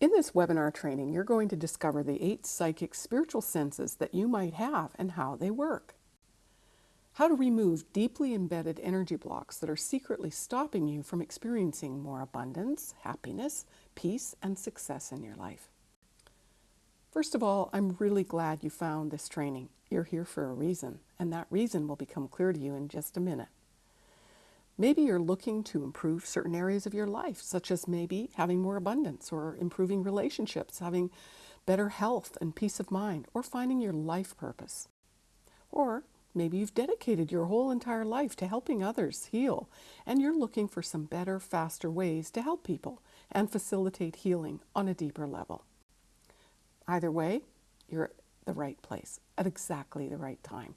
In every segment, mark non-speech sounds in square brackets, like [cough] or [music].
In this webinar training, you're going to discover the eight psychic spiritual senses that you might have and how they work. How to remove deeply embedded energy blocks that are secretly stopping you from experiencing more abundance, happiness, peace, and success in your life. First of all, I'm really glad you found this training. You're here for a reason, and that reason will become clear to you in just a minute. Maybe you're looking to improve certain areas of your life, such as maybe having more abundance or improving relationships, having better health and peace of mind, or finding your life purpose. Or maybe you've dedicated your whole entire life to helping others heal, and you're looking for some better, faster ways to help people and facilitate healing on a deeper level. Either way, you're at the right place at exactly the right time.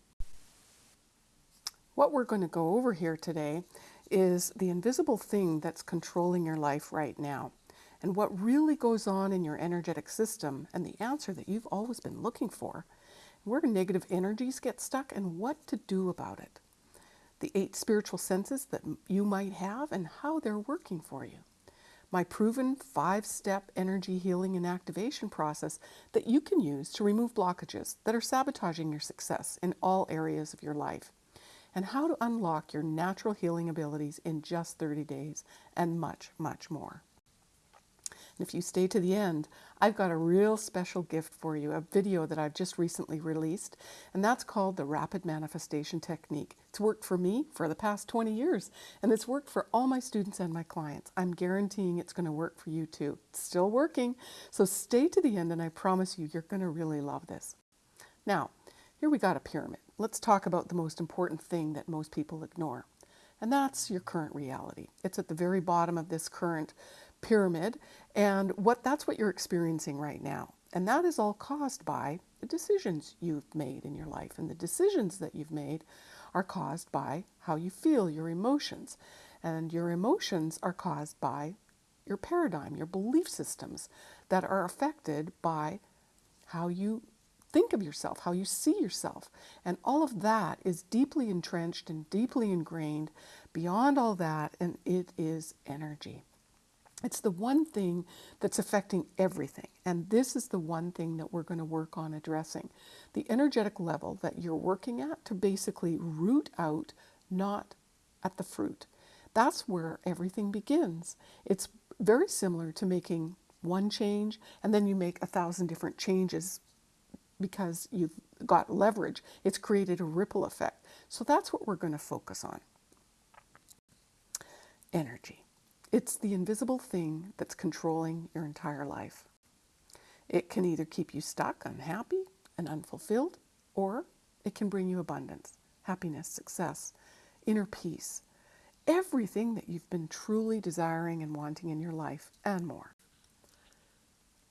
What we're going to go over here today is the invisible thing that's controlling your life right now and what really goes on in your energetic system and the answer that you've always been looking for, where negative energies get stuck and what to do about it. The eight spiritual senses that you might have and how they're working for you. My proven five-step energy healing and activation process that you can use to remove blockages that are sabotaging your success in all areas of your life and how to unlock your natural healing abilities in just 30 days, and much, much more. And if you stay to the end, I've got a real special gift for you, a video that I've just recently released, and that's called the Rapid Manifestation Technique. It's worked for me for the past 20 years, and it's worked for all my students and my clients. I'm guaranteeing it's going to work for you too. It's still working, so stay to the end, and I promise you, you're going to really love this. Now, here we got a pyramid let's talk about the most important thing that most people ignore. And that's your current reality. It's at the very bottom of this current pyramid. And what that's what you're experiencing right now. And that is all caused by the decisions you've made in your life. And the decisions that you've made are caused by how you feel, your emotions. And your emotions are caused by your paradigm, your belief systems that are affected by how you think of yourself, how you see yourself. And all of that is deeply entrenched and deeply ingrained beyond all that, and it is energy. It's the one thing that's affecting everything. And this is the one thing that we're going to work on addressing. The energetic level that you're working at to basically root out, not at the fruit. That's where everything begins. It's very similar to making one change and then you make a thousand different changes because you've got leverage, it's created a ripple effect. So that's what we're going to focus on. Energy. It's the invisible thing that's controlling your entire life. It can either keep you stuck, unhappy, and unfulfilled, or it can bring you abundance, happiness, success, inner peace, everything that you've been truly desiring and wanting in your life, and more.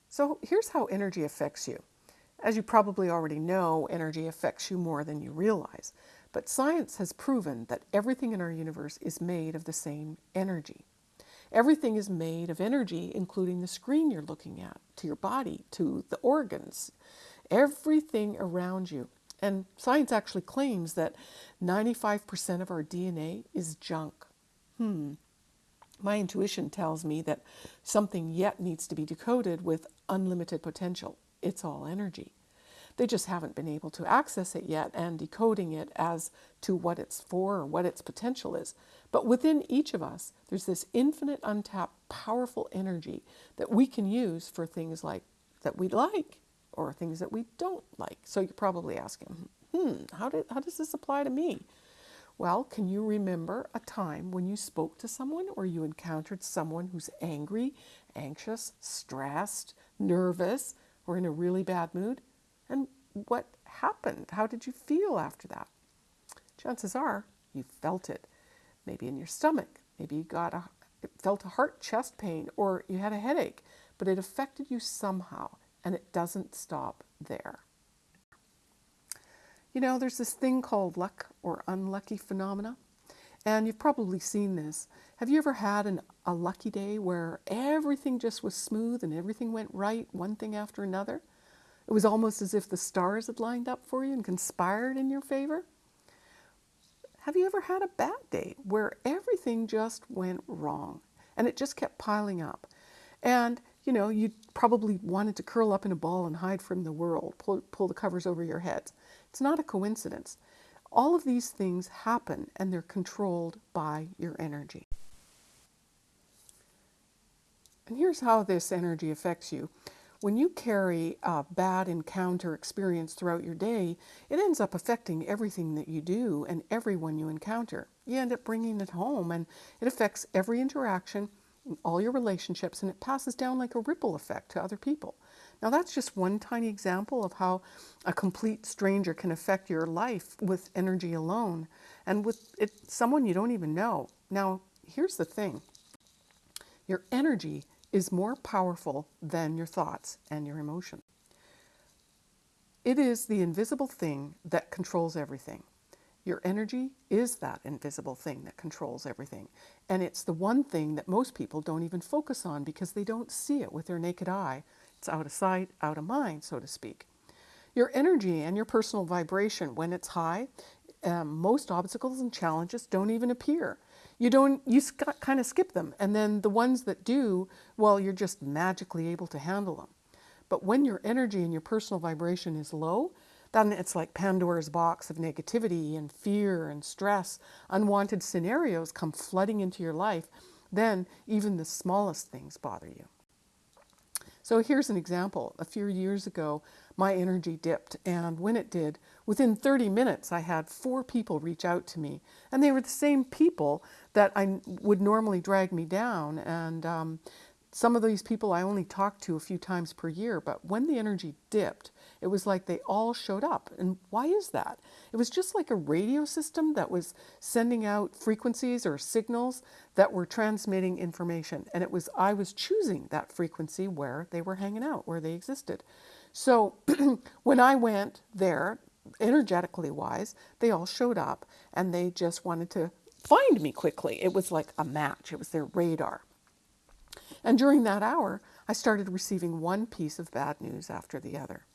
So here's how energy affects you. As you probably already know, energy affects you more than you realize. But science has proven that everything in our universe is made of the same energy. Everything is made of energy, including the screen you're looking at, to your body, to the organs, everything around you. And science actually claims that 95% of our DNA is junk. Hmm. My intuition tells me that something yet needs to be decoded with unlimited potential it's all energy. They just haven't been able to access it yet and decoding it as to what it's for or what its potential is. But within each of us, there's this infinite, untapped, powerful energy that we can use for things like that we like or things that we don't like. So you're probably asking, hmm, how, did, how does this apply to me? Well, can you remember a time when you spoke to someone or you encountered someone who's angry, anxious, stressed, nervous, or in a really bad mood? And what happened? How did you feel after that? Chances are you felt it. Maybe in your stomach. Maybe you got a, felt a heart chest pain or you had a headache, but it affected you somehow and it doesn't stop there. You know, there's this thing called luck or unlucky phenomena. And you've probably seen this. Have you ever had an, a lucky day where everything just was smooth and everything went right, one thing after another? It was almost as if the stars had lined up for you and conspired in your favor. Have you ever had a bad day where everything just went wrong and it just kept piling up? And you know, you probably wanted to curl up in a ball and hide from the world, pull, pull the covers over your heads. It's not a coincidence. All of these things happen and they're controlled by your energy. And here's how this energy affects you. When you carry a bad encounter experience throughout your day, it ends up affecting everything that you do and everyone you encounter. You end up bringing it home and it affects every interaction, all your relationships, and it passes down like a ripple effect to other people. Now, that's just one tiny example of how a complete stranger can affect your life with energy alone and with it, someone you don't even know. Now, here's the thing your energy is more powerful than your thoughts and your emotions. It is the invisible thing that controls everything. Your energy is that invisible thing that controls everything. And it's the one thing that most people don't even focus on because they don't see it with their naked eye. It's out of sight, out of mind, so to speak. Your energy and your personal vibration, when it's high, um, most obstacles and challenges don't even appear. You don't you kind of skip them and then the ones that do well you're just magically able to handle them. But when your energy and your personal vibration is low then it's like pandora's box of negativity and fear and stress. Unwanted scenarios come flooding into your life. Then even the smallest things bother you so here's an example a few years ago my energy dipped and when it did within 30 minutes i had four people reach out to me and they were the same people that I would normally drag me down. And um, some of these people I only talked to a few times per year, but when the energy dipped, it was like they all showed up. And why is that? It was just like a radio system that was sending out frequencies or signals that were transmitting information. And it was I was choosing that frequency where they were hanging out, where they existed. So [clears throat] when I went there, energetically wise, they all showed up and they just wanted to find me quickly. It was like a match, it was their radar. And during that hour, I started receiving one piece of bad news after the other.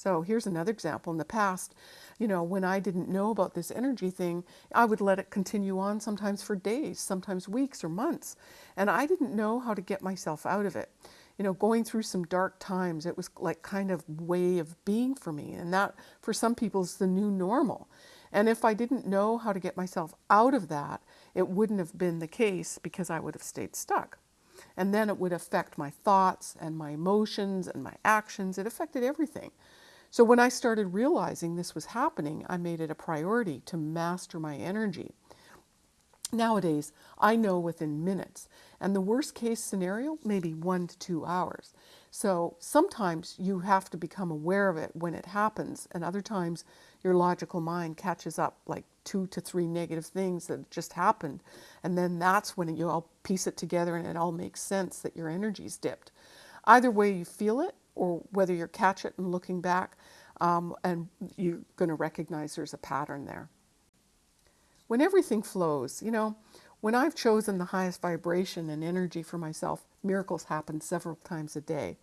So here's another example. In the past, you know, when I didn't know about this energy thing, I would let it continue on sometimes for days, sometimes weeks or months. And I didn't know how to get myself out of it. You know, going through some dark times, it was like kind of way of being for me. And that, for some people, is the new normal. And if I didn't know how to get myself out of that, it wouldn't have been the case because I would have stayed stuck. And then it would affect my thoughts and my emotions and my actions. It affected everything. So when I started realizing this was happening, I made it a priority to master my energy. Nowadays, I know within minutes, and the worst case scenario, maybe one to two hours. So sometimes you have to become aware of it when it happens, and other times your logical mind catches up like two to three negative things that just happened. And then that's when you all piece it together and it all makes sense that your energy's dipped. Either way you feel it, or whether you catch it and looking back, um, and you're going to recognize there's a pattern there. When everything flows, you know, when I've chosen the highest vibration and energy for myself, miracles happen several times a day.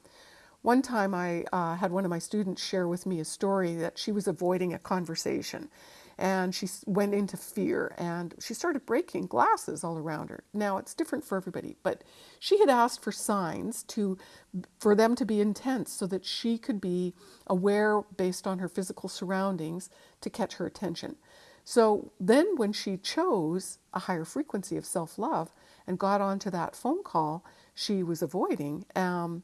One time I uh, had one of my students share with me a story that she was avoiding a conversation and she went into fear and she started breaking glasses all around her. Now it's different for everybody, but she had asked for signs to for them to be intense so that she could be aware based on her physical surroundings to catch her attention. So then when she chose a higher frequency of self-love and got onto that phone call she was avoiding, um,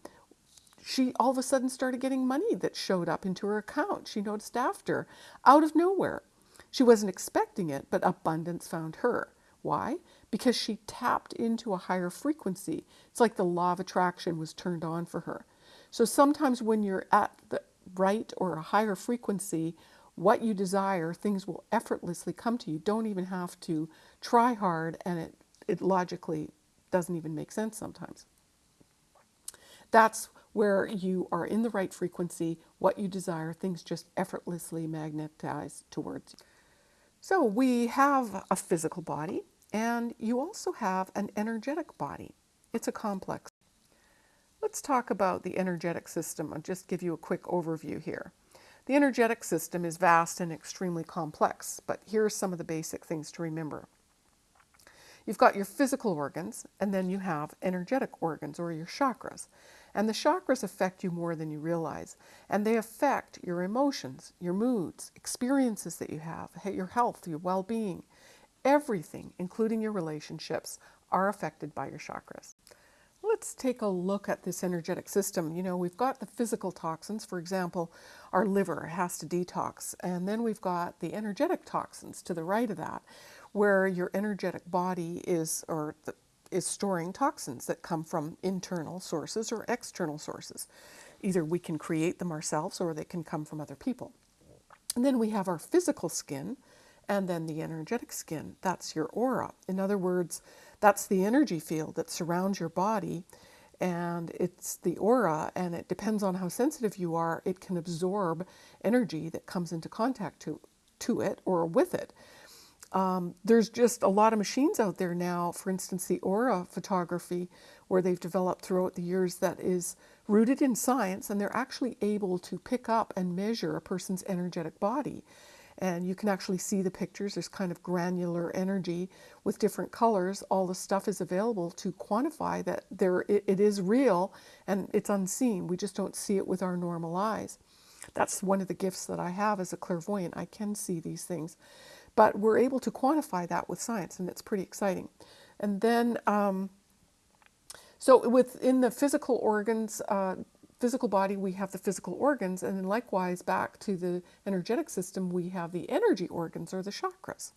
she all of a sudden started getting money that showed up into her account. She noticed after, out of nowhere. She wasn't expecting it, but abundance found her. Why? Because she tapped into a higher frequency. It's like the law of attraction was turned on for her. So sometimes when you're at the right or a higher frequency, what you desire, things will effortlessly come to you. Don't even have to try hard, and it, it logically doesn't even make sense sometimes. That's where you are in the right frequency, what you desire, things just effortlessly magnetize towards you. So we have a physical body and you also have an energetic body. It's a complex. Let's talk about the energetic system. I'll just give you a quick overview here. The energetic system is vast and extremely complex, but here are some of the basic things to remember. You've got your physical organs, and then you have energetic organs or your chakras. And the chakras affect you more than you realize. And they affect your emotions, your moods, experiences that you have, your health, your well being. Everything, including your relationships, are affected by your chakras. Let's take a look at this energetic system. You know, we've got the physical toxins, for example, our liver has to detox, and then we've got the energetic toxins to the right of that, where your energetic body is, or the, is storing toxins that come from internal sources or external sources. Either we can create them ourselves or they can come from other people. And then we have our physical skin and then the energetic skin. That's your aura. In other words, that's the energy field that surrounds your body and it's the aura and it depends on how sensitive you are it can absorb energy that comes into contact to to it or with it um, there's just a lot of machines out there now, for instance, the aura photography, where they've developed throughout the years that is rooted in science, and they're actually able to pick up and measure a person's energetic body. And you can actually see the pictures. There's kind of granular energy with different colors. All the stuff is available to quantify that there it, it is real and it's unseen. We just don't see it with our normal eyes. That's one of the gifts that I have as a clairvoyant. I can see these things. But we're able to quantify that with science, and it's pretty exciting. And then, um, so within the physical organs, uh, physical body, we have the physical organs, and then likewise back to the energetic system, we have the energy organs or the chakras.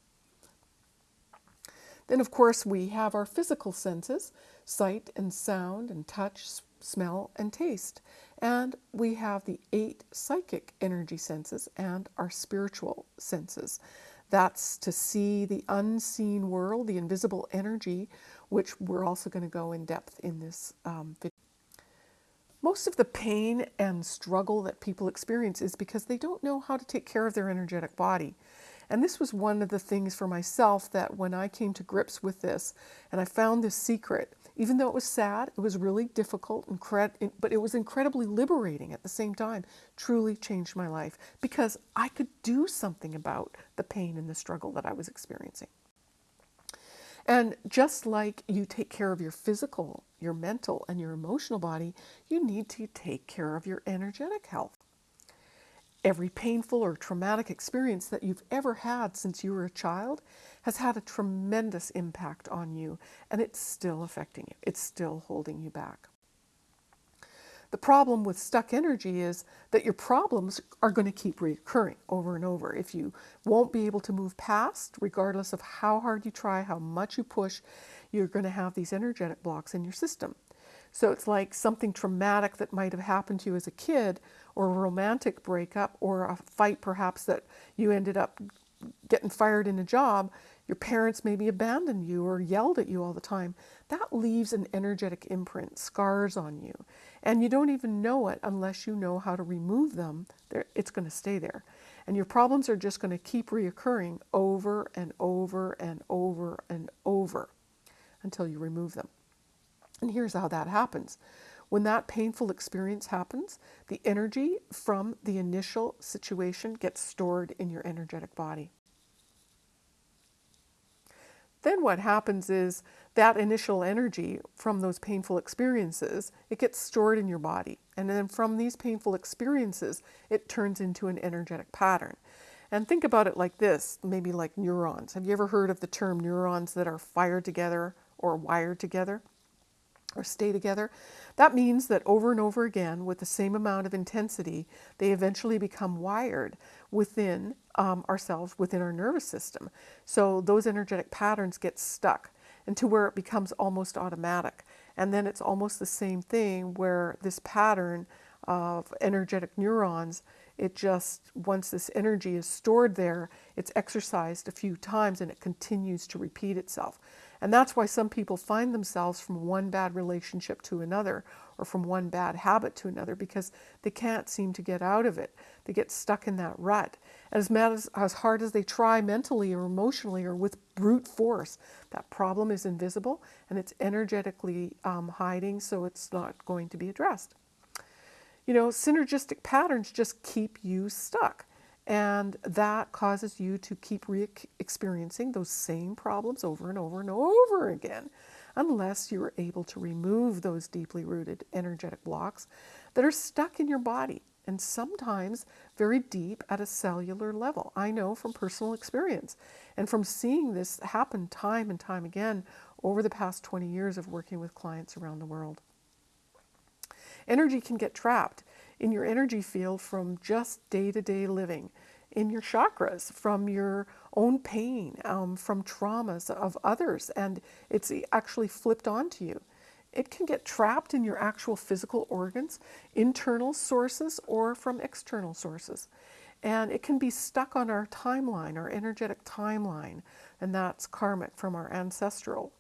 Then, of course, we have our physical senses sight and sound and touch, smell and taste. And we have the eight psychic energy senses and our spiritual senses. That's to see the unseen world, the invisible energy, which we're also going to go in depth in this um, video. Most of the pain and struggle that people experience is because they don't know how to take care of their energetic body. And this was one of the things for myself that when I came to grips with this and I found this secret, even though it was sad, it was really difficult, but it was incredibly liberating at the same time. Truly changed my life because I could do something about the pain and the struggle that I was experiencing. And just like you take care of your physical, your mental, and your emotional body, you need to take care of your energetic health. Every painful or traumatic experience that you've ever had since you were a child has had a tremendous impact on you, and it's still affecting you. It's still holding you back. The problem with stuck energy is that your problems are going to keep recurring over and over. If you won't be able to move past, regardless of how hard you try, how much you push, you're going to have these energetic blocks in your system. So it's like something traumatic that might have happened to you as a kid, or a romantic breakup, or a fight perhaps that you ended up getting fired in a job. Your parents maybe abandoned you or yelled at you all the time. That leaves an energetic imprint, scars on you. And you don't even know it unless you know how to remove them. It's going to stay there. And your problems are just going to keep reoccurring over and over and over and over until you remove them. And here's how that happens. When that painful experience happens, the energy from the initial situation gets stored in your energetic body. Then what happens is that initial energy from those painful experiences, it gets stored in your body. And then from these painful experiences, it turns into an energetic pattern. And think about it like this, maybe like neurons. Have you ever heard of the term neurons that are fired together or wired together? Or stay together. That means that over and over again, with the same amount of intensity, they eventually become wired within um, ourselves, within our nervous system. So those energetic patterns get stuck into where it becomes almost automatic. And then it's almost the same thing where this pattern of energetic neurons, it just, once this energy is stored there, it's exercised a few times and it continues to repeat itself. And that's why some people find themselves from one bad relationship to another or from one bad habit to another because they can't seem to get out of it. They get stuck in that rut. And as, mad as, as hard as they try mentally or emotionally or with brute force, that problem is invisible and it's energetically um, hiding, so it's not going to be addressed. You know, synergistic patterns just keep you stuck. And that causes you to keep re experiencing those same problems over and over and over again, unless you're able to remove those deeply rooted energetic blocks that are stuck in your body and sometimes very deep at a cellular level. I know from personal experience and from seeing this happen time and time again over the past 20 years of working with clients around the world. Energy can get trapped in your energy field from just day to day living, in your chakras, from your own pain, um, from traumas of others, and it's actually flipped onto you. It can get trapped in your actual physical organs, internal sources, or from external sources. And it can be stuck on our timeline, our energetic timeline, and that's karmic from our ancestral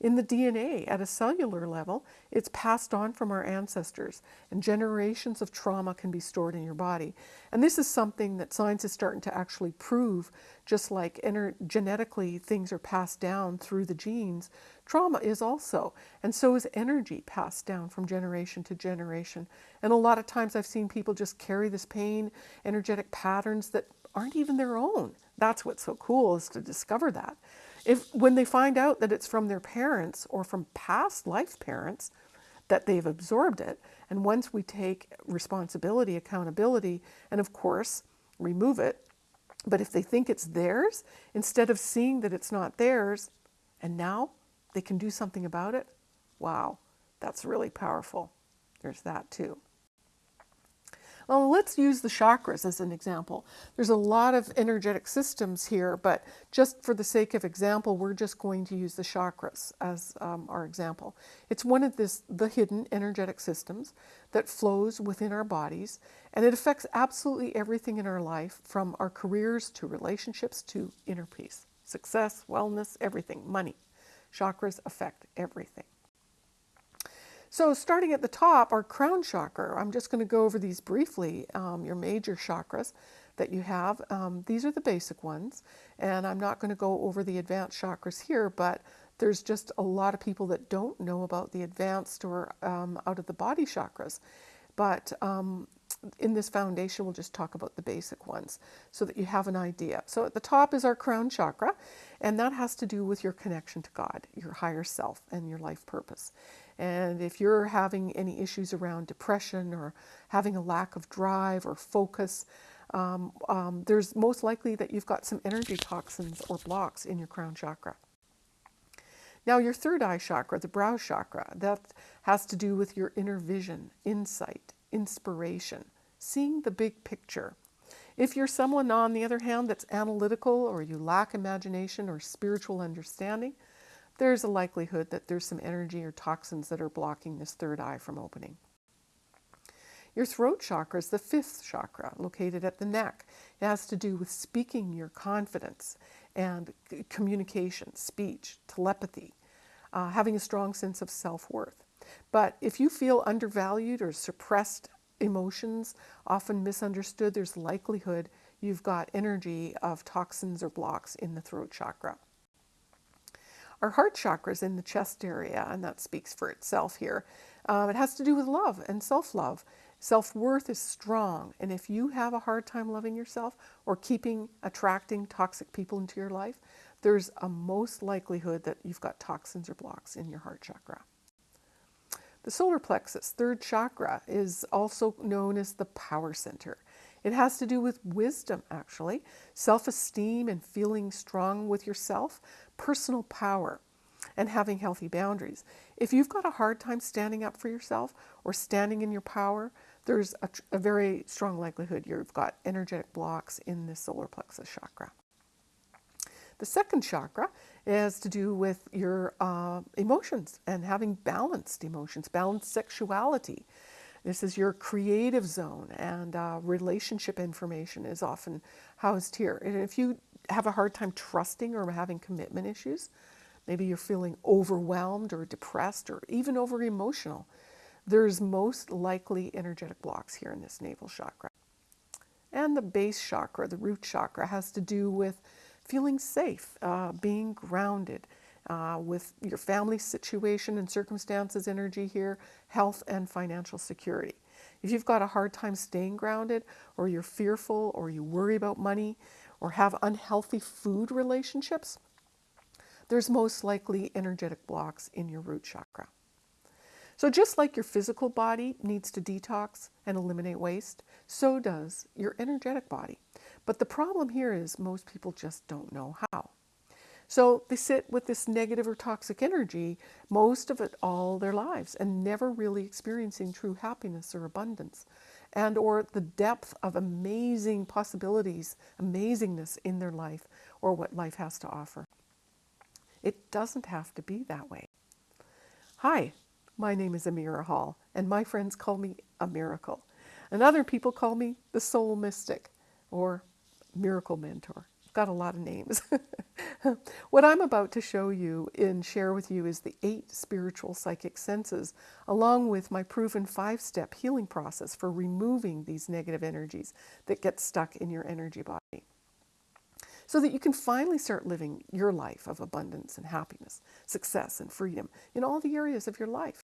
in the DNA, at a cellular level, it's passed on from our ancestors, and generations of trauma can be stored in your body. And this is something that science is starting to actually prove, just like genetically things are passed down through the genes, trauma is also. And so is energy passed down from generation to generation. And a lot of times I've seen people just carry this pain, energetic patterns that aren't even their own. That's what's so cool is to discover that. If when they find out that it's from their parents or from past life parents that they've absorbed it, and once we take responsibility, accountability, and of course remove it, but if they think it's theirs, instead of seeing that it's not theirs, and now they can do something about it, wow, that's really powerful. There's that too. Well, let's use the chakras as an example. There's a lot of energetic systems here, but just for the sake of example, we're just going to use the chakras as um, our example. It's one of this, the hidden energetic systems that flows within our bodies, and it affects absolutely everything in our life, from our careers to relationships to inner peace, success, wellness, everything, money. Chakras affect everything. So starting at the top, our crown chakra, I'm just going to go over these briefly, um, your major chakras that you have. Um, these are the basic ones, and I'm not going to go over the advanced chakras here, but there's just a lot of people that don't know about the advanced or um, out of the body chakras. But um, in this foundation, we'll just talk about the basic ones so that you have an idea. So at the top is our crown chakra, and that has to do with your connection to God, your higher self, and your life purpose. And if you're having any issues around depression or having a lack of drive or focus, um, um, there's most likely that you've got some energy toxins or blocks in your crown chakra. Now, your third eye chakra, the brow chakra, that has to do with your inner vision, insight, inspiration, seeing the big picture. If you're someone, on the other hand, that's analytical or you lack imagination or spiritual understanding, there's a likelihood that there's some energy or toxins that are blocking this third eye from opening. Your throat chakra is the fifth chakra, located at the neck. It has to do with speaking your confidence and communication, speech, telepathy, uh, having a strong sense of self worth. But if you feel undervalued or suppressed emotions, often misunderstood, there's likelihood you've got energy of toxins or blocks in the throat chakra. Our heart chakra is in the chest area, and that speaks for itself here. Um, it has to do with love and self love. Self worth is strong, and if you have a hard time loving yourself or keeping attracting toxic people into your life, there's a most likelihood that you've got toxins or blocks in your heart chakra. The solar plexus, third chakra, is also known as the power center. It has to do with wisdom, actually, self esteem and feeling strong with yourself, personal power and having healthy boundaries. If you've got a hard time standing up for yourself or standing in your power, there's a, a very strong likelihood you've got energetic blocks in the solar plexus chakra. The second chakra has to do with your uh, emotions and having balanced emotions, balanced sexuality. This is your creative zone, and uh, relationship information is often housed here. And if you have a hard time trusting or having commitment issues, maybe you're feeling overwhelmed or depressed or even over emotional, there's most likely energetic blocks here in this navel chakra. And the base chakra, the root chakra, has to do with feeling safe, uh, being grounded, uh, with your family situation and circumstances, energy here, health and financial security. If you've got a hard time staying grounded, or you're fearful, or you worry about money, or have unhealthy food relationships, there's most likely energetic blocks in your root chakra. So, just like your physical body needs to detox and eliminate waste, so does your energetic body. But the problem here is most people just don't know how. So they sit with this negative or toxic energy most of it all their lives and never really experiencing true happiness or abundance and or the depth of amazing possibilities, amazingness in their life or what life has to offer. It doesn't have to be that way. Hi, my name is Amira Hall, and my friends call me a miracle. And other people call me the soul mystic or miracle mentor. Got a lot of names. [laughs] what I'm about to show you and share with you is the eight spiritual psychic senses, along with my proven five step healing process for removing these negative energies that get stuck in your energy body so that you can finally start living your life of abundance and happiness, success and freedom in all the areas of your life.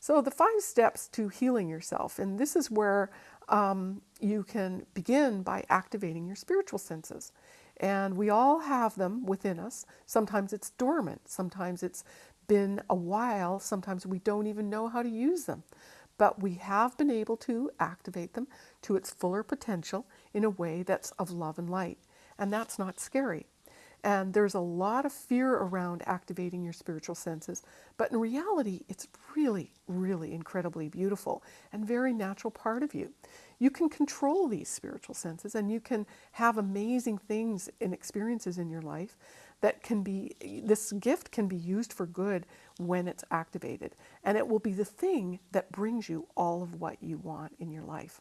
So, the five steps to healing yourself, and this is where um, you can begin by activating your spiritual senses. And we all have them within us. Sometimes it's dormant, sometimes it's been a while, sometimes we don't even know how to use them. But we have been able to activate them to its fuller potential in a way that's of love and light and that's not scary. And there's a lot of fear around activating your spiritual senses, but in reality, it's really, really incredibly beautiful and very natural part of you. You can control these spiritual senses and you can have amazing things and experiences in your life that can be, this gift can be used for good when it's activated. And it will be the thing that brings you all of what you want in your life.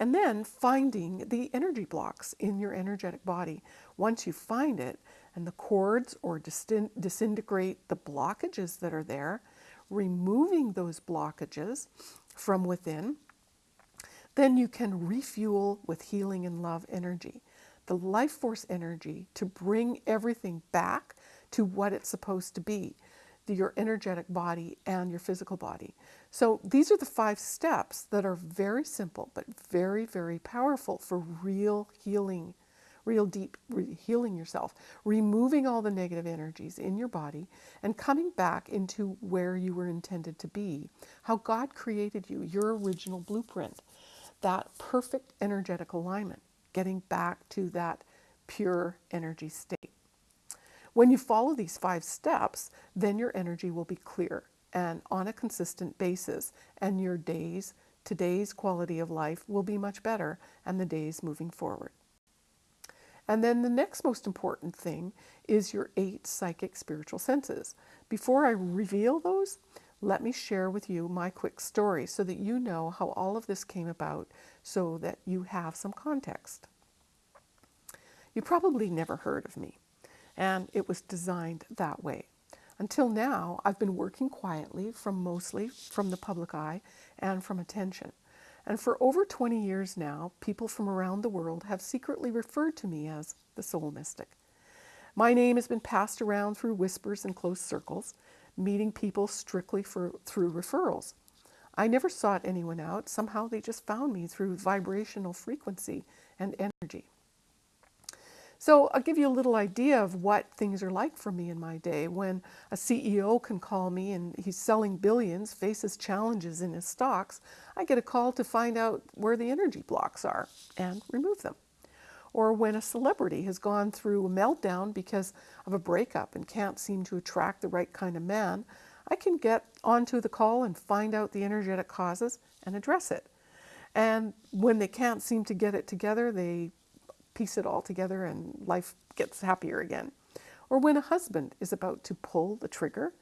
And then finding the energy blocks in your energetic body. Once you find it and the cords or disintegrate the blockages that are there, removing those blockages from within, then you can refuel with healing and love energy, the life force energy to bring everything back to what it's supposed to be your energetic body and your physical body. So these are the five steps that are very simple but very, very powerful for real healing, real deep re- healing yourself, removing all the negative energies in your body and coming back into where you were intended to be, how God created you, your original blueprint, that perfect energetic alignment, getting back to that pure energy state. When you follow these five steps, then your energy will be clear and on a consistent basis, and your days, today's quality of life will be much better, and the days moving forward. And then the next most important thing is your eight psychic spiritual senses. Before I reveal those, let me share with you my quick story so that you know how all of this came about so that you have some context. You probably never heard of me and it was designed that way. Until now, I've been working quietly from mostly from the public eye and from attention. And for over 20 years now, people from around the world have secretly referred to me as the soul mystic. My name has been passed around through whispers and close circles, meeting people strictly for, through referrals. I never sought anyone out. Somehow they just found me through vibrational frequency and energy. So I'll give you a little idea of what things are like for me in my day. When a CEO can call me and he's selling billions, faces challenges in his stocks, I get a call to find out where the energy blocks are and remove them. Or when a celebrity has gone through a meltdown because of a breakup and can't seem to attract the right kind of man, I can get onto the call and find out the energetic causes and address it. And when they can't seem to get it together, they piece it all together and life gets happier again. Or when a husband is about to pull the trigger,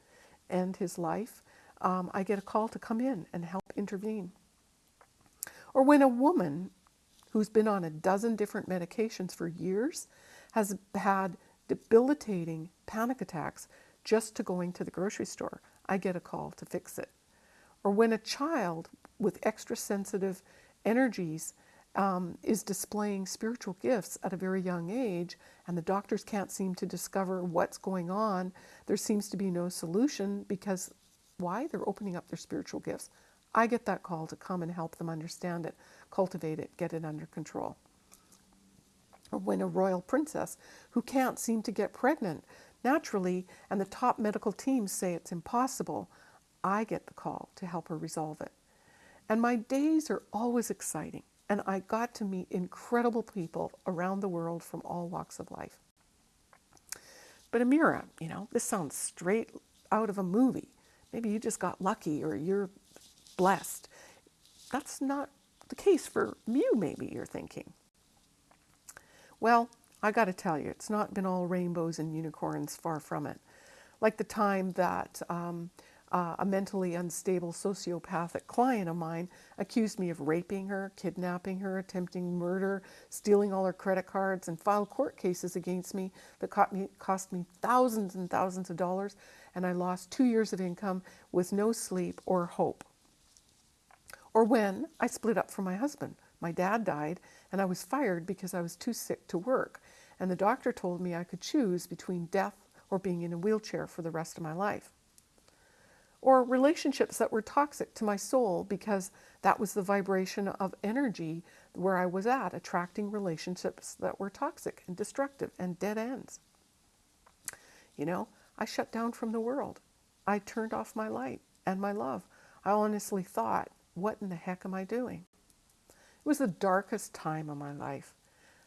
and his life, um, I get a call to come in and help intervene. Or when a woman who's been on a dozen different medications for years has had debilitating panic attacks just to going to the grocery store, I get a call to fix it. Or when a child with extra sensitive energies um, is displaying spiritual gifts at a very young age, and the doctors can't seem to discover what's going on. There seems to be no solution because why? They're opening up their spiritual gifts. I get that call to come and help them understand it, cultivate it, get it under control. Or when a royal princess who can't seem to get pregnant naturally and the top medical teams say it's impossible, I get the call to help her resolve it. And my days are always exciting, and I got to meet incredible people around the world from all walks of life. But Amira, you know, this sounds straight out of a movie. Maybe you just got lucky or you're blessed. That's not the case for you, maybe you're thinking. Well, I got to tell you, it's not been all rainbows and unicorns, far from it. Like the time that um, uh, a mentally unstable sociopathic client of mine accused me of raping her, kidnapping her, attempting murder, stealing all her credit cards, and filed court cases against me that me, cost me thousands and thousands of dollars, and I lost two years of income with no sleep or hope. Or when I split up from my husband. My dad died, and I was fired because I was too sick to work, and the doctor told me I could choose between death or being in a wheelchair for the rest of my life or relationships that were toxic to my soul because that was the vibration of energy where I was at, attracting relationships that were toxic and destructive and dead ends. You know, I shut down from the world. I turned off my light and my love. I honestly thought, what in the heck am I doing? It was the darkest time of my life.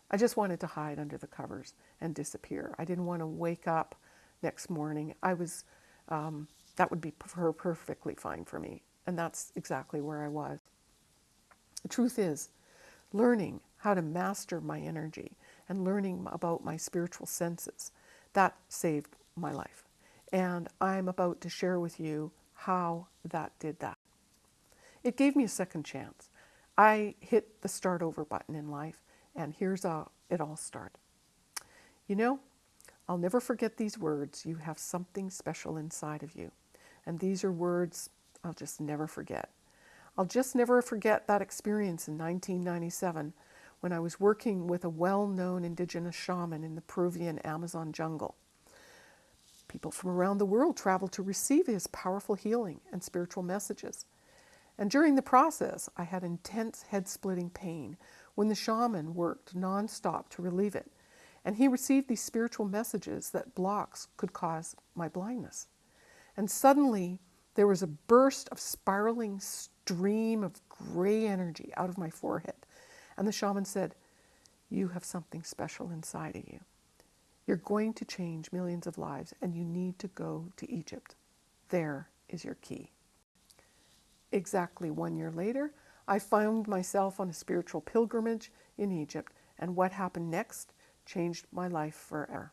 I just wanted to hide under the covers and disappear. I didn't want to wake up next morning. I was um, that would be perfectly fine for me. And that's exactly where I was. The truth is, learning how to master my energy and learning about my spiritual senses, that saved my life. And I'm about to share with you how that did that. It gave me a second chance. I hit the start over button in life, and here's how it all started. You know, I'll never forget these words. You have something special inside of you. And these are words I'll just never forget. I'll just never forget that experience in 1997 when I was working with a well known indigenous shaman in the Peruvian Amazon jungle. People from around the world traveled to receive his powerful healing and spiritual messages. And during the process, I had intense head splitting pain when the shaman worked nonstop to relieve it. And he received these spiritual messages that blocks could cause my blindness. And suddenly, there was a burst of spiraling stream of gray energy out of my forehead. And the shaman said, You have something special inside of you. You're going to change millions of lives, and you need to go to Egypt. There is your key. Exactly one year later, I found myself on a spiritual pilgrimage in Egypt, and what happened next changed my life forever.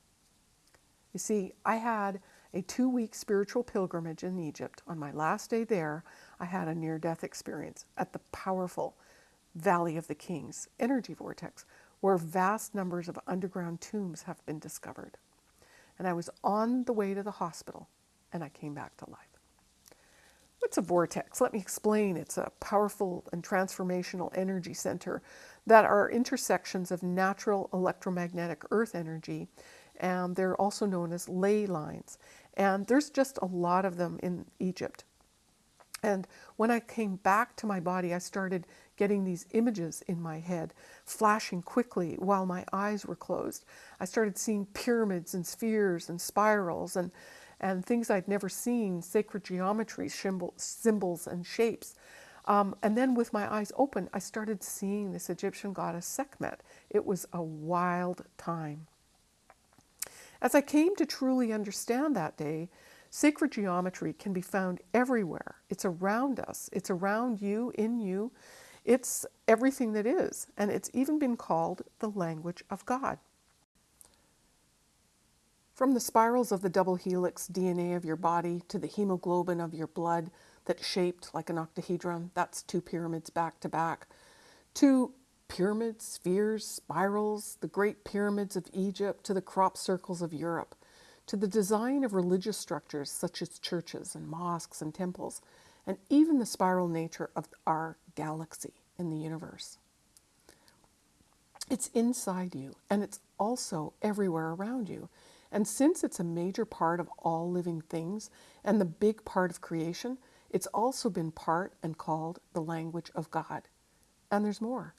You see, I had a two week spiritual pilgrimage in Egypt. On my last day there, I had a near death experience at the powerful Valley of the Kings energy vortex, where vast numbers of underground tombs have been discovered. And I was on the way to the hospital, and I came back to life. What's a vortex? Let me explain. It's a powerful and transformational energy center that are intersections of natural electromagnetic earth energy and they're also known as ley lines. And there's just a lot of them in Egypt. And when I came back to my body, I started getting these images in my head, flashing quickly while my eyes were closed. I started seeing pyramids and spheres and spirals and, and things I'd never seen, sacred geometry, symbol, symbols, and shapes. Um, and then with my eyes open, I started seeing this Egyptian goddess Sekhmet. It was a wild time. As I came to truly understand that day, sacred geometry can be found everywhere. It's around us, it's around you, in you. It's everything that is, and it's even been called the language of God. From the spirals of the double helix DNA of your body to the hemoglobin of your blood that's shaped like an octahedron, that's two pyramids back to back, to pyramids, spheres, spirals, the great pyramids of Egypt, to the crop circles of Europe, to the design of religious structures such as churches and mosques and temples, and even the spiral nature of our galaxy in the universe. It's inside you, and it's also everywhere around you. And since it's a major part of all living things and the big part of creation, It's also been part and called the language of God. And there's more.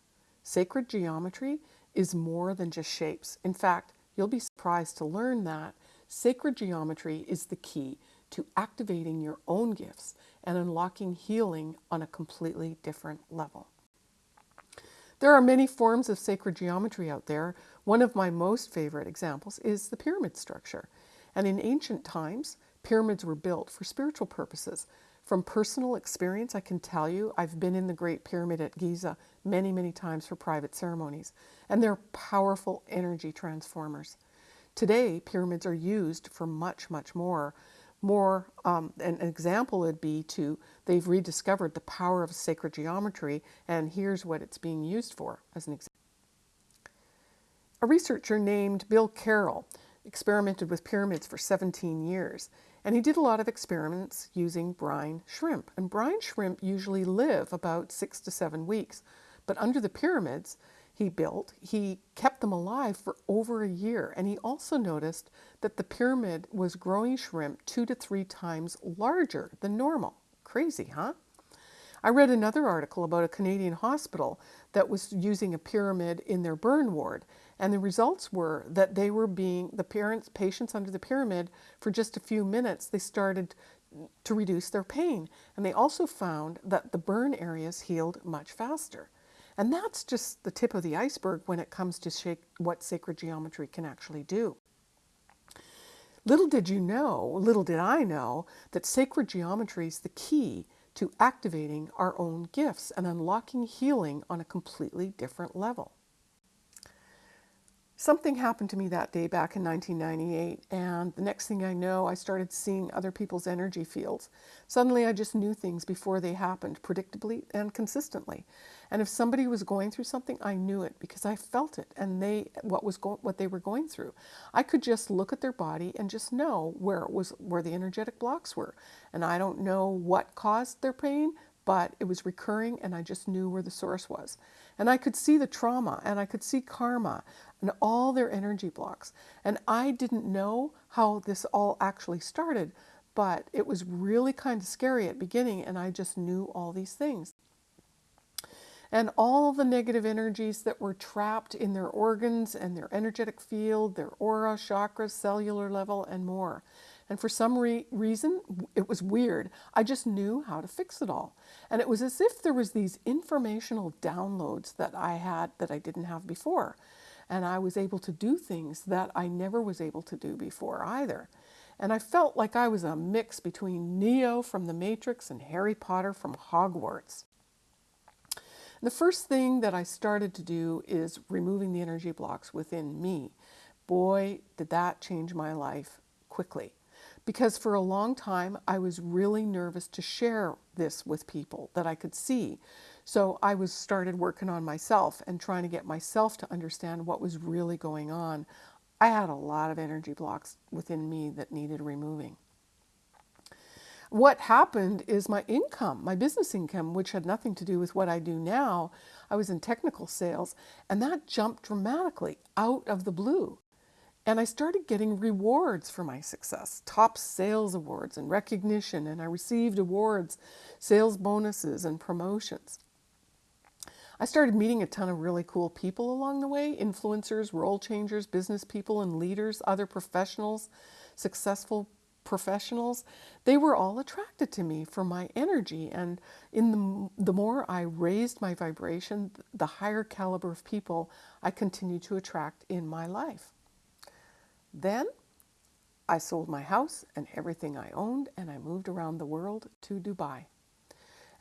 Sacred geometry is more than just shapes. In fact, you'll be surprised to learn that sacred geometry is the key to activating your own gifts and unlocking healing on a completely different level. There are many forms of sacred geometry out there. One of my most favorite examples is the pyramid structure. And in ancient times, pyramids were built for spiritual purposes. From personal experience, I can tell you I've been in the Great Pyramid at Giza many, many times for private ceremonies, and they're powerful energy transformers. Today, pyramids are used for much, much more. More, um, an example would be to they've rediscovered the power of sacred geometry, and here's what it's being used for as an example. A researcher named Bill Carroll experimented with pyramids for 17 years. And he did a lot of experiments using brine shrimp. And brine shrimp usually live about six to seven weeks. But under the pyramids he built, he kept them alive for over a year. And he also noticed that the pyramid was growing shrimp two to three times larger than normal. Crazy, huh? I read another article about a Canadian hospital that was using a pyramid in their burn ward. And the results were that they were being, the parents, patients under the pyramid, for just a few minutes, they started to reduce their pain. And they also found that the burn areas healed much faster. And that's just the tip of the iceberg when it comes to shake, what sacred geometry can actually do. Little did you know, little did I know, that sacred geometry is the key to activating our own gifts and unlocking healing on a completely different level. Something happened to me that day back in 1998, and the next thing I know, I started seeing other people's energy fields. Suddenly, I just knew things before they happened, predictably and consistently. And if somebody was going through something, I knew it because I felt it, and they what was go- what they were going through. I could just look at their body and just know where it was, where the energetic blocks were. And I don't know what caused their pain, but it was recurring, and I just knew where the source was. And I could see the trauma, and I could see karma and all their energy blocks. And I didn't know how this all actually started, but it was really kind of scary at beginning and I just knew all these things. And all the negative energies that were trapped in their organs and their energetic field, their aura, chakras, cellular level, and more. And for some re- reason, it was weird. I just knew how to fix it all. And it was as if there was these informational downloads that I had that I didn't have before and I was able to do things that I never was able to do before either. And I felt like I was a mix between Neo from The Matrix and Harry Potter from Hogwarts. The first thing that I started to do is removing the energy blocks within me. Boy, did that change my life quickly. Because for a long time, I was really nervous to share this with people that I could see so I was started working on myself and trying to get myself to understand what was really going on. I had a lot of energy blocks within me that needed removing. What happened is my income, my business income, which had nothing to do with what I do now, I was in technical sales, and that jumped dramatically out of the blue. And I started getting rewards for my success top sales awards and recognition, and I received awards, sales bonuses, and promotions. I started meeting a ton of really cool people along the way influencers, role changers, business people, and leaders, other professionals, successful professionals. They were all attracted to me for my energy. And in the, the more I raised my vibration, the higher caliber of people I continued to attract in my life. Then I sold my house and everything I owned, and I moved around the world to Dubai.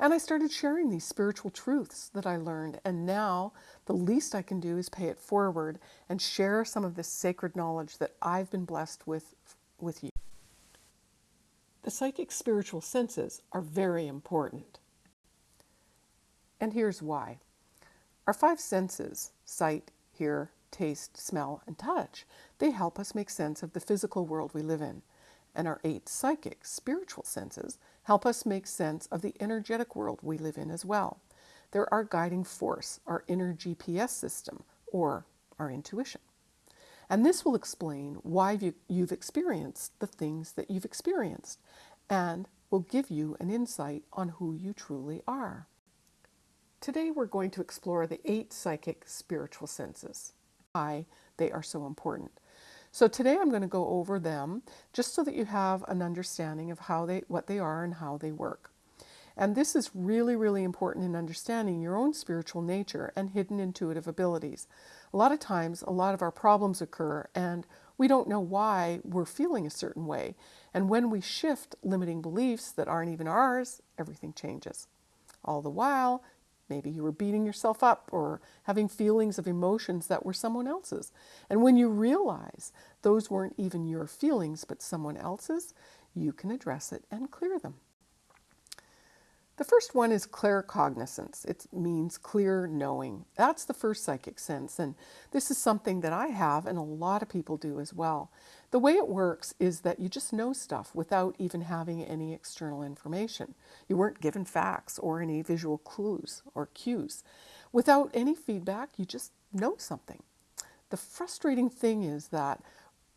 And I started sharing these spiritual truths that I learned. And now the least I can do is pay it forward and share some of this sacred knowledge that I've been blessed with with you. The psychic spiritual senses are very important. And here's why. Our five senses, sight, hear, taste, smell, and touch, they help us make sense of the physical world we live in. And our eight psychic, spiritual senses help us make sense of the energetic world we live in as well. They're our guiding force, our inner GPS system, or our intuition. And this will explain why you've experienced the things that you've experienced and will give you an insight on who you truly are. Today we're going to explore the eight psychic spiritual senses. Why they are so important. So today I'm going to go over them just so that you have an understanding of how they what they are and how they work. And this is really, really important in understanding your own spiritual nature and hidden intuitive abilities. A lot of times, a lot of our problems occur and we don't know why we're feeling a certain way. And when we shift limiting beliefs that aren't even ours, everything changes. All the while, Maybe you were beating yourself up or having feelings of emotions that were someone else's. And when you realize those weren't even your feelings but someone else's, you can address it and clear them. The first one is claircognizance. It means clear knowing. That's the first psychic sense, and this is something that I have and a lot of people do as well. The way it works is that you just know stuff without even having any external information. You weren't given facts or any visual clues or cues. Without any feedback, you just know something. The frustrating thing is that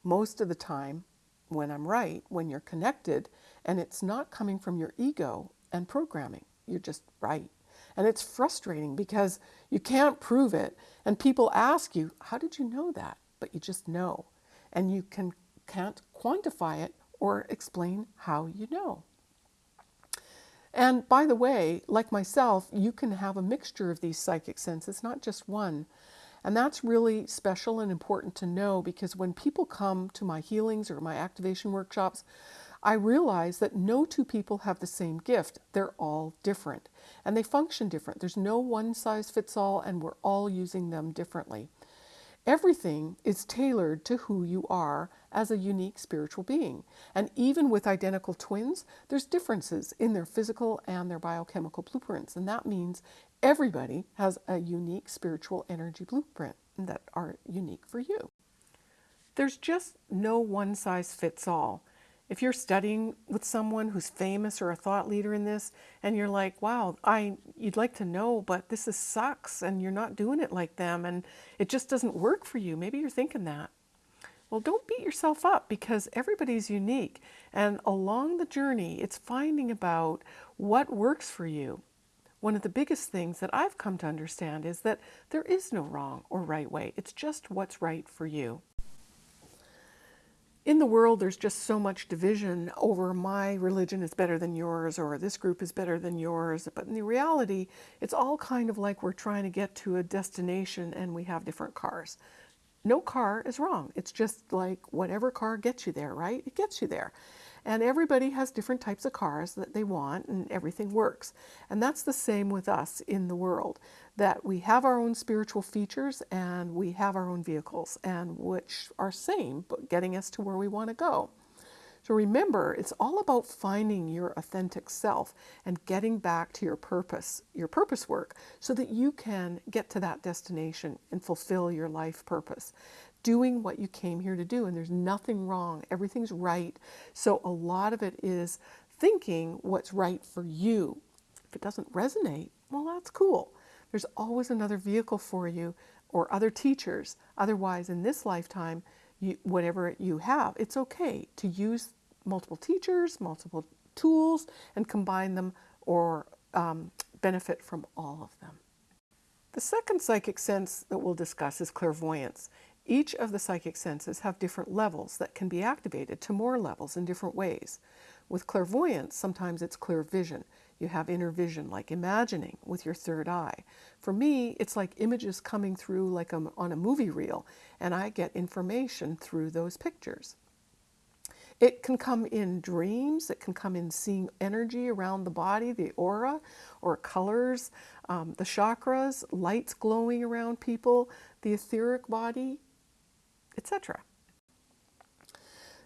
most of the time, when I'm right, when you're connected, and it's not coming from your ego, and programming. You're just right. And it's frustrating because you can't prove it. And people ask you, how did you know that? But you just know. And you can, can't quantify it or explain how you know. And by the way, like myself, you can have a mixture of these psychic senses, not just one. And that's really special and important to know because when people come to my healings or my activation workshops, I realize that no two people have the same gift. They're all different and they function different. There's no one size fits all and we're all using them differently. Everything is tailored to who you are as a unique spiritual being. And even with identical twins, there's differences in their physical and their biochemical blueprints. And that means everybody has a unique spiritual energy blueprint that are unique for you. There's just no one size fits all. If you're studying with someone who's famous or a thought leader in this, and you're like, wow, I you'd like to know, but this is sucks and you're not doing it like them and it just doesn't work for you. Maybe you're thinking that. Well, don't beat yourself up because everybody's unique. And along the journey, it's finding about what works for you. One of the biggest things that I've come to understand is that there is no wrong or right way. It's just what's right for you in the world, there's just so much division over my religion is better than yours or this group is better than yours. But in the reality, it's all kind of like we're trying to get to a destination and we have different cars. No car is wrong. It's just like whatever car gets you there, right? It gets you there. And everybody has different types of cars that they want and everything works. And that's the same with us in the world, that we have our own spiritual features and we have our own vehicles and which are same, but getting us to where we want to go. So remember, it's all about finding your authentic self and getting back to your purpose, your purpose work, so that you can get to that destination and fulfill your life purpose doing what you came here to do and there's nothing wrong. Everything's right. So a lot of it is thinking what's right for you. If it doesn't resonate, well, that's cool. There's always another vehicle for you or other teachers. Otherwise, in this lifetime, you, whatever you have, it's okay to use multiple teachers, multiple tools, and combine them or um, benefit from all of them. The second psychic sense that we'll discuss is clairvoyance. Each of the psychic senses have different levels that can be activated to more levels in different ways. With clairvoyance, sometimes it's clear vision. You have inner vision, like imagining with your third eye. For me, it's like images coming through like a, on a movie reel, and I get information through those pictures. It can come in dreams, it can come in seeing energy around the body, the aura, or colors, um, the chakras, lights glowing around people, the etheric body, etc.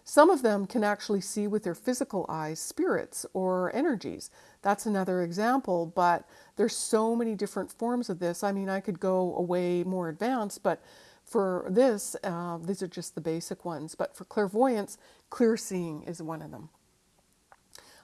Some of them can actually see with their physical eyes spirits or energies. That's another example, but there's so many different forms of this. I mean, I could go away more advanced, but for this, uh, these are just the basic ones. But for clairvoyance, clear seeing is one of them.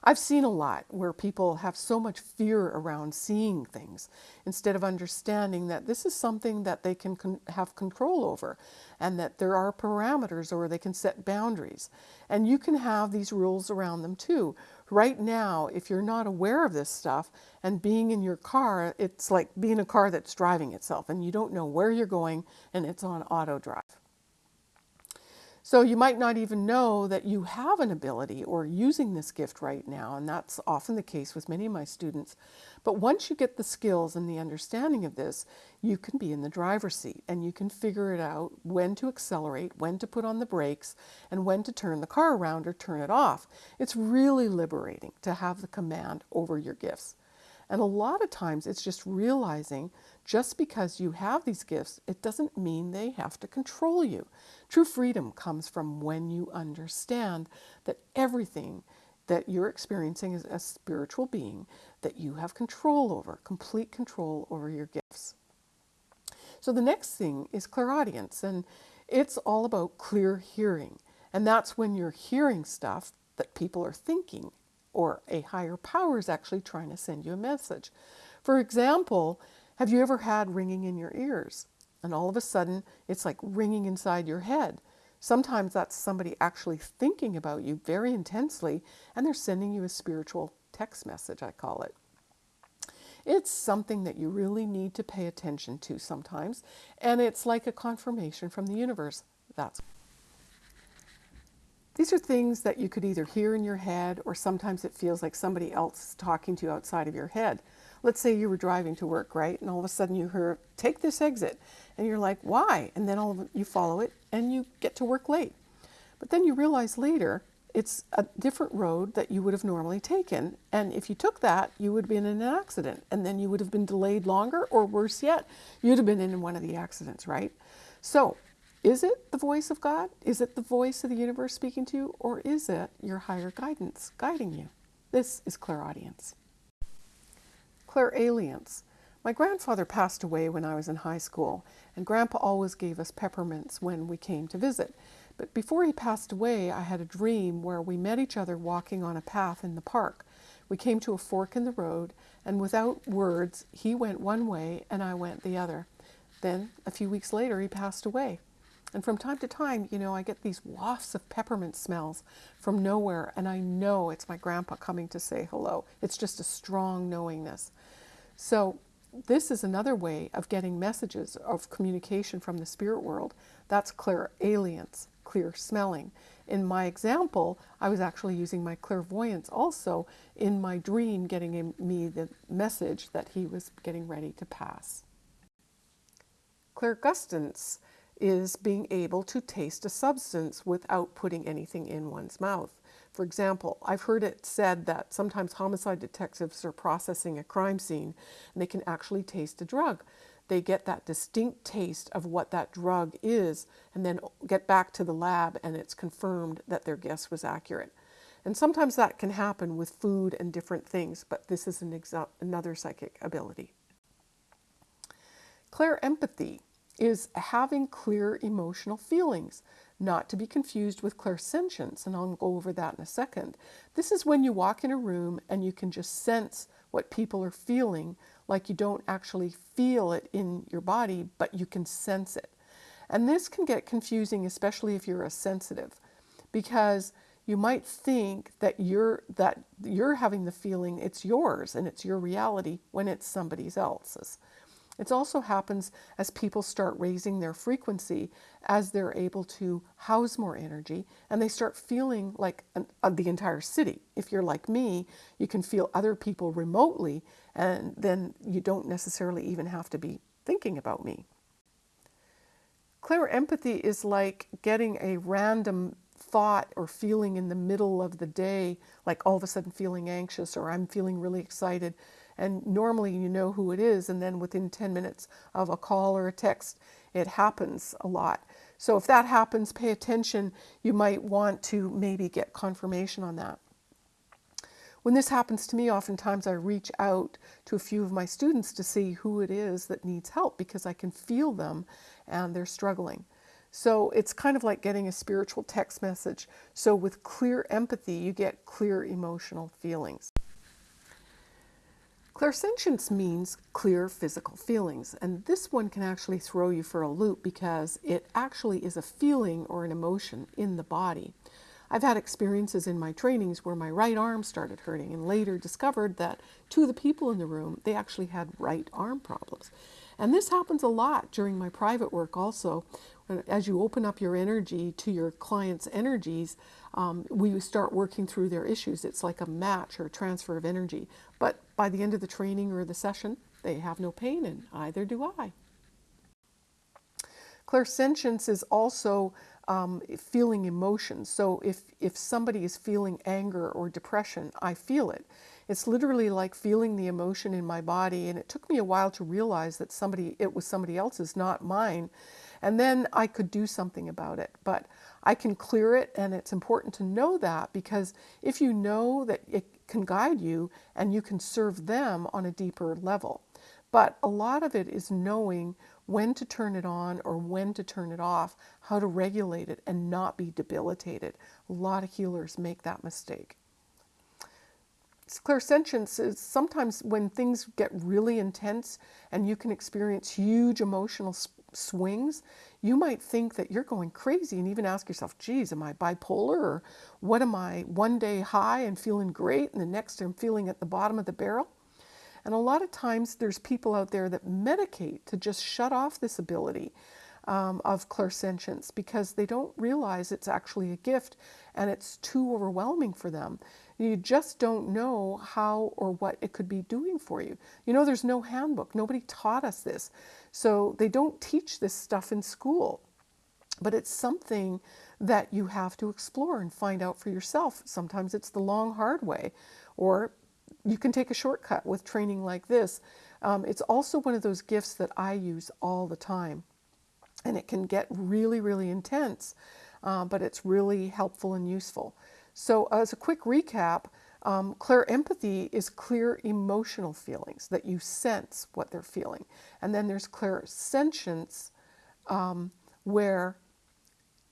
I've seen a lot where people have so much fear around seeing things instead of understanding that this is something that they can con- have control over and that there are parameters or they can set boundaries. And you can have these rules around them too. Right now, if you're not aware of this stuff and being in your car, it's like being a car that's driving itself and you don't know where you're going and it's on auto drive. So you might not even know that you have an ability or using this gift right now, and that's often the case with many of my students. But once you get the skills and the understanding of this, you can be in the driver's seat and you can figure it out when to accelerate, when to put on the brakes, and when to turn the car around or turn it off. It's really liberating to have the command over your gifts. And a lot of times it's just realizing just because you have these gifts, it doesn't mean they have to control you. True freedom comes from when you understand that everything that you're experiencing is a spiritual being that you have control over, complete control over your gifts. So the next thing is clairaudience, and it's all about clear hearing. And that's when you're hearing stuff that people are thinking or a higher power is actually trying to send you a message. For example, have you ever had ringing in your ears? And all of a sudden, it's like ringing inside your head. Sometimes that's somebody actually thinking about you very intensely, and they're sending you a spiritual text message, I call it. It's something that you really need to pay attention to sometimes, and it's like a confirmation from the universe. That's these are things that you could either hear in your head or sometimes it feels like somebody else is talking to you outside of your head. Let's say you were driving to work, right? And all of a sudden you hear, take this exit. And you're like, why? And then all of, you follow it and you get to work late. But then you realize later it's a different road that you would have normally taken. And if you took that, you would have been in an accident. And then you would have been delayed longer, or worse yet, you'd have been in one of the accidents, right? So is it the voice of God? Is it the voice of the universe speaking to you? Or is it your higher guidance guiding you? This is clairaudience. Clairalience. My grandfather passed away when I was in high school, and Grandpa always gave us peppermints when we came to visit. But before he passed away, I had a dream where we met each other walking on a path in the park. We came to a fork in the road, and without words, he went one way and I went the other. Then, a few weeks later, he passed away. And from time to time, you know, I get these wafts of peppermint smells from nowhere, and I know it's my grandpa coming to say hello. It's just a strong knowingness. So, this is another way of getting messages of communication from the spirit world. That's clairalience, clear smelling. In my example, I was actually using my clairvoyance also in my dream, getting me the message that he was getting ready to pass. Clairgustance is being able to taste a substance without putting anything in one's mouth. For example, I've heard it said that sometimes homicide detectives are processing a crime scene and they can actually taste a drug. They get that distinct taste of what that drug is and then get back to the lab and it's confirmed that their guess was accurate. And sometimes that can happen with food and different things, but this is an another psychic ability. Clairempathy is having clear emotional feelings, not to be confused with clairsentience, and I'll go over that in a second. This is when you walk in a room and you can just sense what people are feeling, like you don't actually feel it in your body, but you can sense it. And this can get confusing, especially if you're a sensitive, because you might think that you're that you're having the feeling it's yours and it's your reality when it's somebody else's. It also happens as people start raising their frequency as they're able to house more energy and they start feeling like an, uh, the entire city. If you're like me, you can feel other people remotely and then you don't necessarily even have to be thinking about me. Clairempathy is like getting a random thought or feeling in the middle of the day, like all of a sudden feeling anxious or I'm feeling really excited and normally you know who it is, and then within 10 minutes of a call or a text, it happens a lot. So if that happens, pay attention. You might want to maybe get confirmation on that. When this happens to me, oftentimes I reach out to a few of my students to see who it is that needs help because I can feel them and they're struggling. So it's kind of like getting a spiritual text message. So with clairempathy, you get clear emotional feelings. Clairsentience means clear physical feelings, and this one can actually throw you for a loop because it actually is a feeling or an emotion in the body. I've had experiences in my trainings where my right arm started hurting and later discovered that two of the people in the room, they actually had right arm problems. And this happens a lot during my private work also. As you open up your energy to your client's energies, um, we start working through their issues. It's like a match or a transfer of energy. But by the end of the training or the session, they have no pain, and either do I. Clairsentience is also um, feeling emotions. So if, if somebody is feeling anger or depression, I feel it. It's literally like feeling the emotion in my body. And it took me a while to realize that somebody, it was somebody else's, not mine. And then I could do something about it. But I can clear it, and it's important to know that because if you know that it can guide you and you can serve them on a deeper level. But a lot of it is knowing when to turn it on or when to turn it off, how to regulate it and not be debilitated. A lot of healers make that mistake. Clairsentience is sometimes when things get really intense and you can experience huge emotional swings, you might think that you're going crazy and even ask yourself, geez, am I bipolar? Or what am I one day high and feeling great and the next I'm feeling at the bottom of the barrel? And a lot of times there's people out there that medicate to just shut off this ability um, of clairsentience because they don't realize it's actually a gift and it's too overwhelming for them. You just don't know how or what it could be doing for you. You know, there's no handbook. Nobody taught us this. So they don't teach this stuff in school. But it's something that you have to explore and find out for yourself. Sometimes it's the long, hard way, or you can take a shortcut with training like this. Um, it's also one of those gifts that I use all the time. And it can get really, really intense, uh, but it's really helpful and useful. So, as a quick recap, um, clairempathy is clear emotional feelings that you sense what they're feeling. And then there's clairsentience, um, where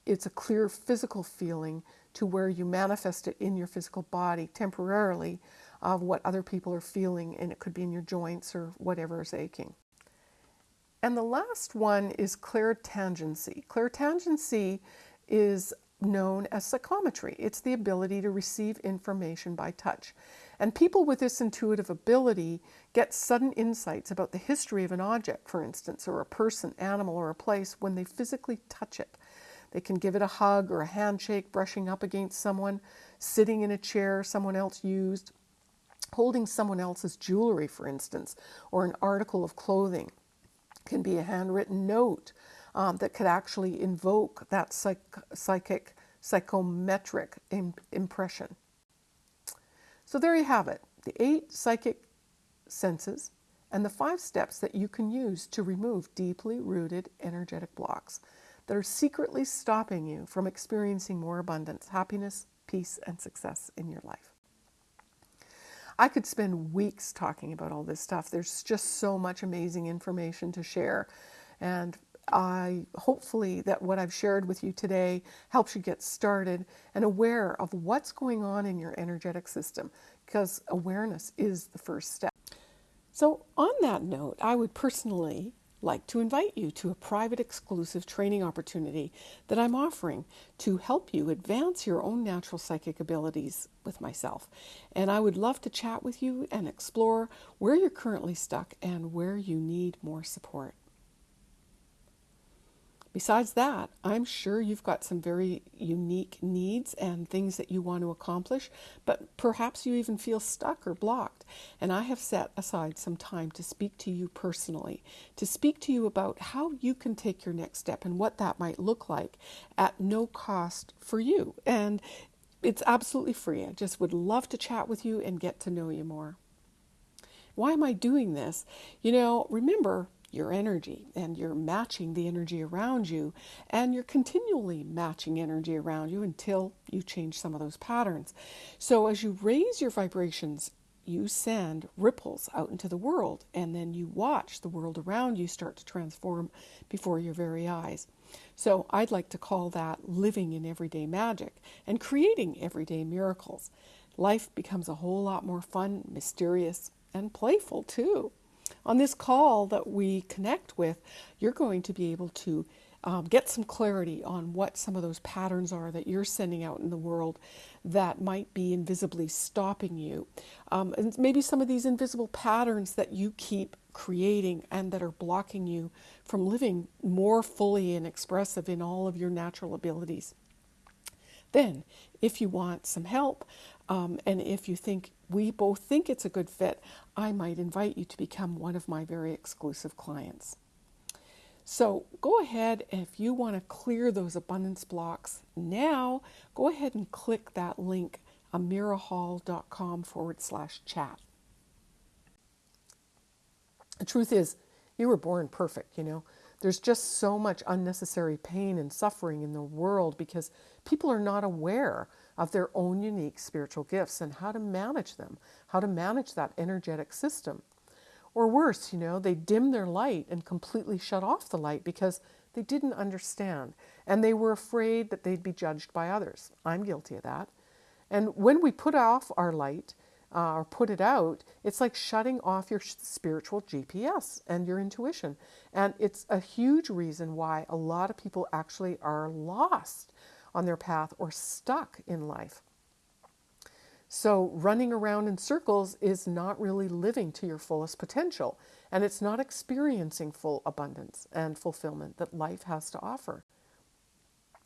it's a clear physical feeling to where you manifest it in your physical body temporarily of what other people are feeling, and it could be in your joints or whatever is aching. And the last one is clairtangency. Clairtangency is known as psychometry. It's the ability to receive information by touch. And people with this intuitive ability get sudden insights about the history of an object, for instance, or a person, animal, or a place when they physically touch it. They can give it a hug or a handshake, brushing up against someone, sitting in a chair someone else used, holding someone else's jewelry, for instance, or an article of clothing. can be a handwritten note um, that could actually invoke that psych- psychic, psychometric Im- impression. So there you have it the eight psychic senses and the five steps that you can use to remove deeply rooted energetic blocks that are secretly stopping you from experiencing more abundance, happiness, peace, and success in your life. I could spend weeks talking about all this stuff. There's just so much amazing information to share. And I hopefully that what I've shared with you today helps you get started and aware of what's going on in your energetic system because awareness is the first step. So, on that note, I would personally like to invite you to a private exclusive training opportunity that I'm offering to help you advance your own natural psychic abilities with myself. And I would love to chat with you and explore where you're currently stuck and where you need more support. Besides that, I'm sure you've got some very unique needs and things that you want to accomplish, but perhaps you even feel stuck or blocked. And I have set aside some time to speak to you personally, to speak to you about how you can take your next step and what that might look like at no cost for you. And it's absolutely free. I just would love to chat with you and get to know you more. Why am I doing this? You know, remember, your energy and you're matching the energy around you and you're continually matching energy around you until you change some of those patterns. So as you raise your vibrations you send ripples out into the world, and then you watch the world around you start to transform before your very eyes. So I'd like to call that living in everyday magic and creating everyday miracles. Life becomes a whole lot more fun, mysterious, and playful too. On this call that we connect with, you're going to be able to um, get some clarity on what some of those patterns are that you're sending out in the world that might be invisibly stopping you. Um, and maybe some of these invisible patterns that you keep creating and that are blocking you from living more fully and expressive in all of your natural abilities. Then, if you want some help, um, and if you think we both think it's a good fit, I might invite you to become one of my very exclusive clients. So go ahead, if you want to clear those abundance blocks now, go ahead and click that link, amirahall.com forward slash chat. The truth is, you were born perfect, you know. There's just so much unnecessary pain and suffering in the world because people are not aware of their own unique spiritual gifts and how to manage them, how to manage that energetic system. Or worse, you know, they dim their light and completely shut off the light because they didn't understand and they were afraid that they'd be judged by others. I'm guilty of that. And when we put off our light uh, or put it out, it's like shutting off your spiritual GPS and your intuition. And it's a huge reason why a lot of people actually are lost on their path or stuck in life. So, running around in circles is not really living to your fullest potential, and it's not experiencing full abundance and fulfillment that life has to offer.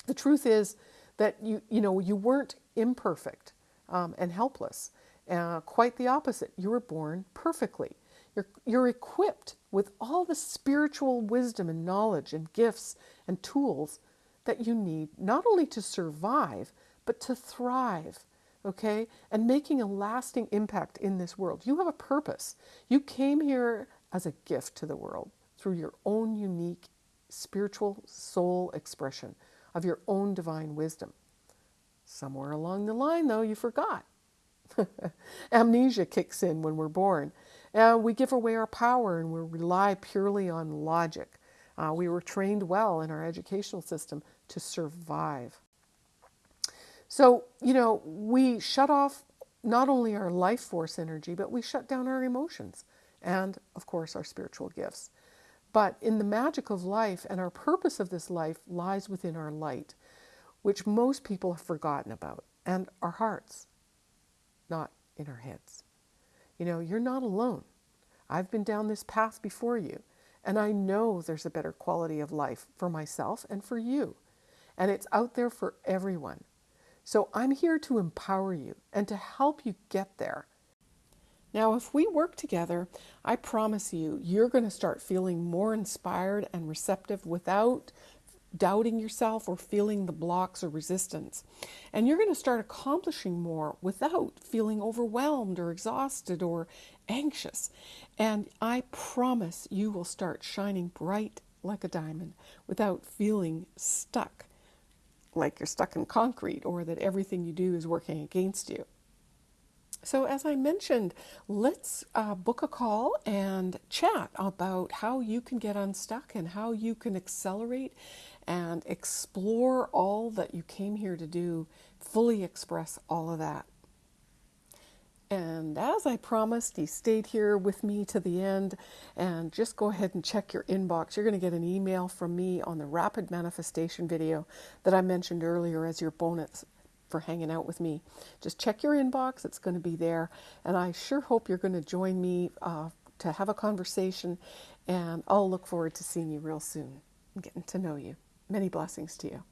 The truth is that you, you know, you weren't imperfect um, and helpless. Uh, quite the opposite. You were born perfectly. You're, you're equipped with all the spiritual wisdom and knowledge and gifts and tools that you need not only to survive, but to thrive okay? And making a lasting impact in this world. You have a purpose. You came here as a gift to the world through your own unique spiritual soul expression of your own divine wisdom. Somewhere along the line, though, you forgot. [laughs] Amnesia kicks in when we're born. And we give away our power and we rely purely on logic. Uh, we were trained well in our educational system to survive. So, you know, we shut off not only our life force energy, but we shut down our emotions and, of course, our spiritual gifts. But in the magic of life and our purpose of this life lies within our light, which most people have forgotten about, and our hearts, not in our heads. You know, you're not alone. I've been down this path before you, and I know there's a better quality of life for myself and for you. And it's out there for everyone. So I'm here to empower you and to help you get there. Now, if we work together, I promise you, you're going to start feeling more inspired and receptive without doubting yourself or feeling the blocks or resistance. And you're going to start accomplishing more without feeling overwhelmed or exhausted or anxious. And I promise you will start shining bright like a diamond without feeling stuck like you're stuck in concrete or that everything you do is working against you. So, as I mentioned, let's uh, book a call and chat about how you can get unstuck and how you can accelerate and explore all that you came here to do, fully express all of that. And as I promised, you stayed here with me to the end. And just go ahead and check your inbox. You're going to get an email from me on the rapid manifestation video that I mentioned earlier as your bonus for hanging out with me. Just check your inbox, it's going to be there. And I sure hope you're going to join me uh, to have a conversation. And I'll look forward to seeing you real soon and getting to know you. Many blessings to you.